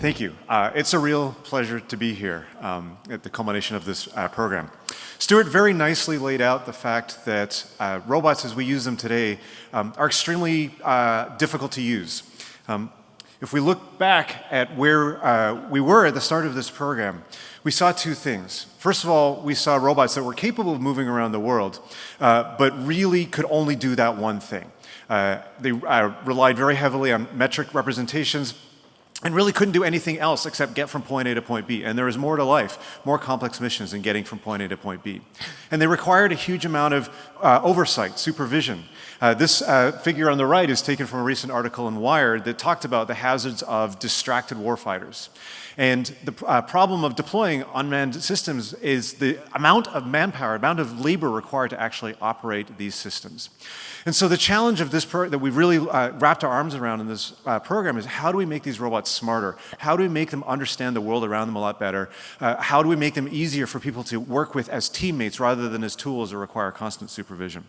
Thank you. Uh, it's a real pleasure to be here um, at the culmination of this uh, program. Stuart very nicely laid out the fact that uh, robots as we use them today um, are extremely uh, difficult to use. Um, if we look back at where uh, we were at the start of this program, we saw two things. First of all, we saw robots that were capable of moving around the world, uh, but really could only do that one thing. they relied very heavily on metric representations, and really couldn't do anything else except get from point A to point B. And there is more to life, more complex missions than getting from point A to point B. And they required a huge amount of uh, oversight, supervision. Uh, this uh, figure on the right is taken from a recent article in Wired that talked about the hazards of distracted warfighters. And the uh, problem of deploying unmanned systems is the amount of manpower, amount of labor required to actually operate these systems. And so the challenge of this that we've really uh, wrapped our arms around in this uh, program is how do we make these robots smarter? How do we make them understand the world around them a lot better? Uh, how do we make them easier for people to work with as teammates rather than as tools that require constant supervision?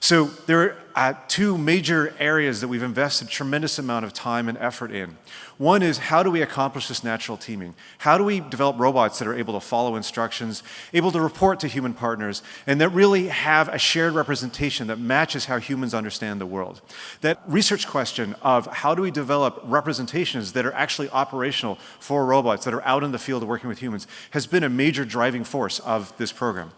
So there are uh, two major areas that we've invested tremendous amount of time and effort in. One is how do we accomplish this natural teaming? How do we develop robots that are able to follow instructions, able to report to human partners, and that really have a shared representation that matches how humans understand the world? That research question of how do we develop representations that are actually operational for robots that are out in the field working with humans has been a major driving force of this program.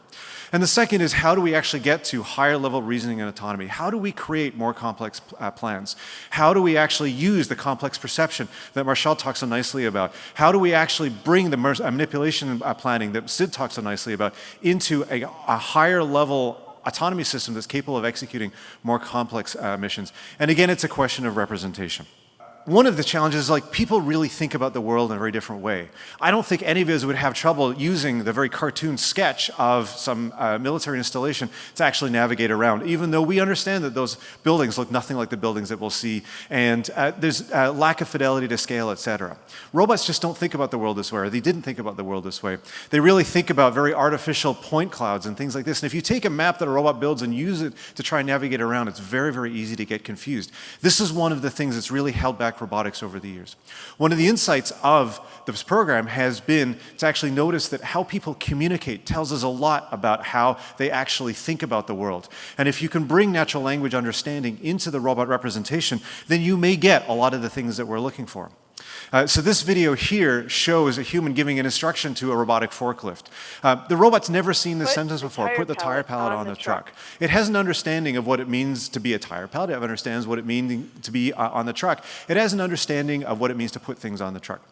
And the second is how do we actually get to higher level reasoning and autonomy? How do we create more complex uh, plans? How do we actually use the complex perception that Martial talks so nicely about? How do we actually bring the uh, manipulation uh, planning that Sid talks so nicely about into a, a higher level autonomy system that's capable of executing more complex uh, missions? And again, it's a question of representation one of the challenges is like people really think about the world in a very different way. I don't think any of us would have trouble using the very cartoon sketch of some uh, military installation to actually navigate around, even though we understand that those buildings look nothing like the buildings that we'll see, and uh, there's a uh, lack of fidelity to scale, etc. Robots just don't think about the world this way, or they didn't think about the world this way. They really think about very artificial point clouds and things like this, and if you take a map that a robot builds and use it to try and navigate around, it's very, very easy to get confused. This is one of the things that's really held back robotics over the years. One of the insights of this program has been to actually notice that how people communicate tells us a lot about how they actually think about the world. And if you can bring natural language understanding into the robot representation, then you may get a lot of the things that we're looking for. Uh, so this video here shows a human giving an instruction to a robotic forklift. Uh, the robot's never seen this put sentence before, put the tire pallet on, on the, the truck. truck. It has an understanding of what it means to be a tire pallet. It understands what it means to be uh, on the truck. It has an understanding of what it means to put things on the truck.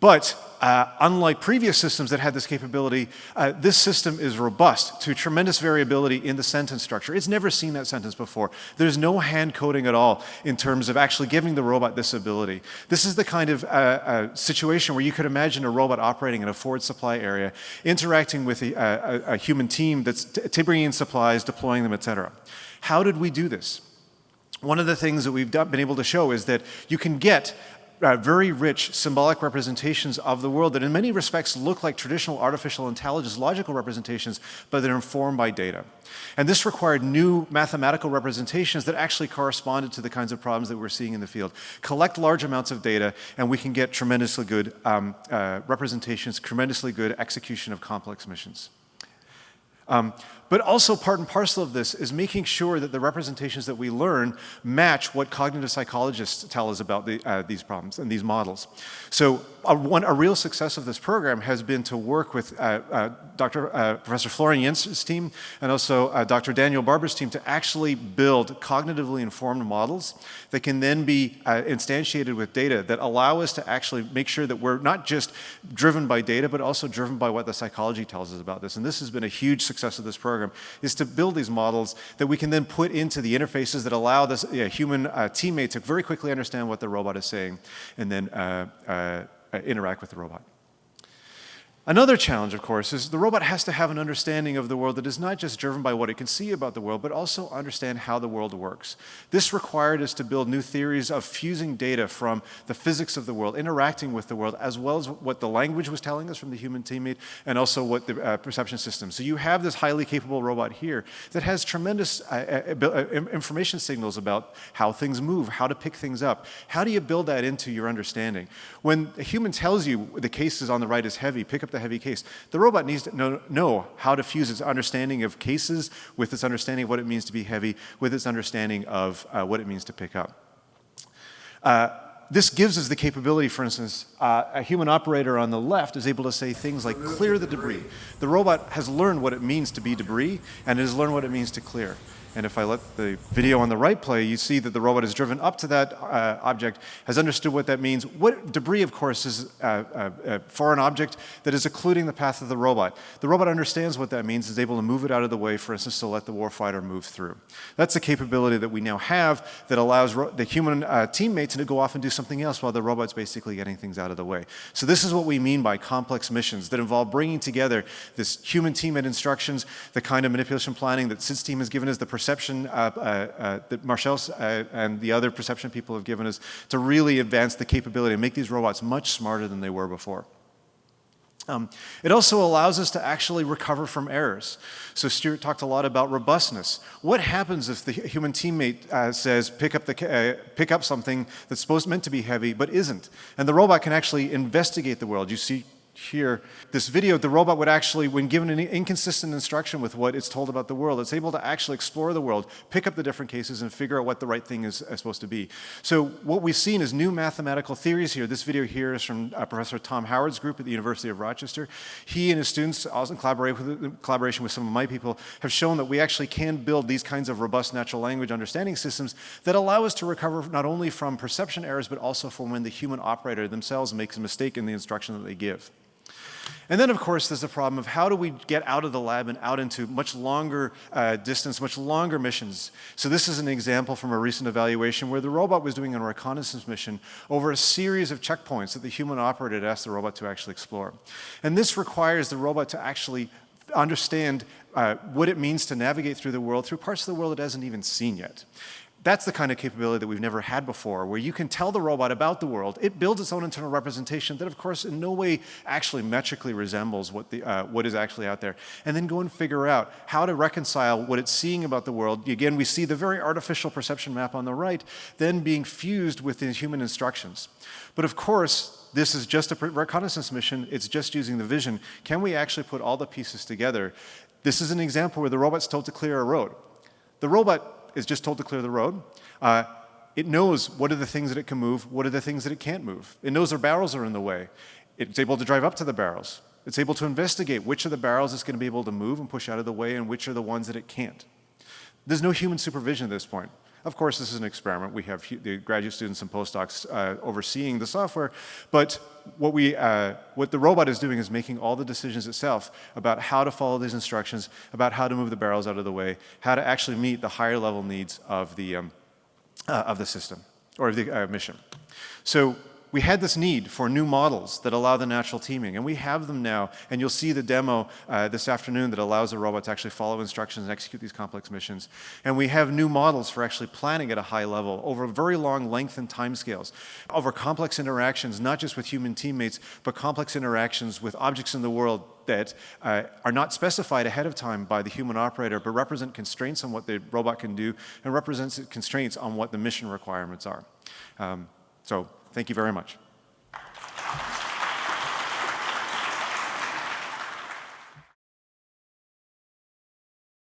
But uh, unlike previous systems that had this capability, uh, this system is robust to tremendous variability in the sentence structure. It's never seen that sentence before. There's no hand coding at all in terms of actually giving the robot this ability. This is the kind of uh, uh situation where you could imagine a robot operating in a forward supply area, interacting with a, a, a human team that's bringing in supplies, deploying them, et cetera. How did we do this? One of the things that we've been able to show is that you can get uh, very rich symbolic representations of the world that in many respects look like traditional artificial intelligence logical representations, but they're informed by data. And this required new mathematical representations that actually corresponded to the kinds of problems that we're seeing in the field. Collect large amounts of data and we can get tremendously good um, uh, representations, tremendously good execution of complex missions. Um, but also part and parcel of this is making sure that the representations that we learn match what cognitive psychologists tell us about the, uh, these problems and these models. So a, one, a real success of this program has been to work with uh, uh, Dr. Uh, Professor Florian Jentsch's team and also uh, Dr. Daniel Barber's team to actually build cognitively informed models that can then be uh, instantiated with data that allow us to actually make sure that we're not just driven by data, but also driven by what the psychology tells us about this. And this has been a huge success of this program, is to build these models that we can then put into the interfaces that allow this human uh, teammate to very quickly understand what the robot is saying and then uh, uh, interact with the robot. Another challenge, of course, is the robot has to have an understanding of the world that is not just driven by what it can see about the world, but also understand how the world works. This required us to build new theories of fusing data from the physics of the world, interacting with the world, as well as what the language was telling us from the human teammate, and also what the uh, perception system. So you have this highly capable robot here that has tremendous uh, uh, uh information signals about how things move, how to pick things up. How do you build that into your understanding? When a human tells you the case is on the right is heavy, pick up the heavy case. The robot needs to know, know, how to fuse its understanding of cases with its understanding of what it means to be heavy, with its understanding of uh, what it means to pick up. Uh, this gives us the capability, for instance, uh, a human operator on the left is able to say things like clear the debris. The robot has learned what it means to be debris and it has learned what it means to clear. And if I let the video on the right play, you see that the robot is driven up to that uh, object, has understood what that means. What debris, of course, is a, a, a, foreign object that is occluding the path of the robot. The robot understands what that means, is able to move it out of the way, for instance, to let the warfighter move through. That's a capability that we now have that allows the human uh, teammates to go off and do something else while the robot's basically getting things out of the way. So this is what we mean by complex missions that involve bringing together this human teammate instructions, the kind of manipulation planning that Sid's team has given us, the perception uh, uh, uh, that Martial uh, and the other perception people have given us to really advance the capability and make these robots much smarter than they were before. Um, it also allows us to actually recover from errors. So Stuart talked a lot about robustness. What happens if the human teammate uh, says, pick up, the, uh, pick up something that's supposed meant to be heavy, but isn't? And the robot can actually investigate the world. You see here, this video, the robot would actually, when given an inconsistent instruction with what it's told about the world, it's able to actually explore the world, pick up the different cases, and figure out what the right thing is, is supposed to be. So what we've seen is new mathematical theories here. This video here is from uh, Professor Tom Howard's group at the University of Rochester. He and his students, also in with, collaboration with some of my people, have shown that we actually can build these kinds of robust natural language understanding systems that allow us to recover not only from perception errors, but also from when the human operator themselves makes a mistake in the instruction that they give. And then, of course, there's the problem of how do we get out of the lab and out into much longer uh, distance, much longer missions. So this is an example from a recent evaluation where the robot was doing a reconnaissance mission over a series of checkpoints that the human operator had asked the robot to actually explore. And this requires the robot to actually understand uh, what it means to navigate through the world, through parts of the world it hasn't even seen yet. That's the kind of capability that we've never had before, where you can tell the robot about the world. It builds its own internal representation that, of course, in no way actually metrically resembles what, the, uh, what is actually out there. And then go and figure out how to reconcile what it's seeing about the world. Again, we see the very artificial perception map on the right, then being fused with the human instructions. But of course, this is just a reconnaissance mission. It's just using the vision. Can we actually put all the pieces together? This is an example where the robot's told to clear a road. The robot is just told to clear the road. Uh, it knows what are the things that it can move, what are the things that it can't move. It knows their barrels are in the way. It's able to drive up to the barrels. It's able to investigate which of the barrels it's going to be able to move and push out of the way and which are the ones that it can't. There's no human supervision at this point. Of course, this is an experiment. We have the graduate students and postdocs uh, overseeing the software, but what, we, uh, what the robot is doing is making all the decisions itself about how to follow these instructions, about how to move the barrels out of the way, how to actually meet the higher level needs of the, um, uh, of the system or of the uh, mission. So we had this need for new models that allow the natural teaming, and we have them now, and you'll see the demo uh, this afternoon that allows the robot to actually follow instructions and execute these complex missions. And we have new models for actually planning at a high level over very long length and time scales, over complex interactions, not just with human teammates, but complex interactions with objects in the world that uh, are not specified ahead of time by the human operator, but represent constraints on what the robot can do and represents constraints on what the mission requirements are. Um, so Thank you very much.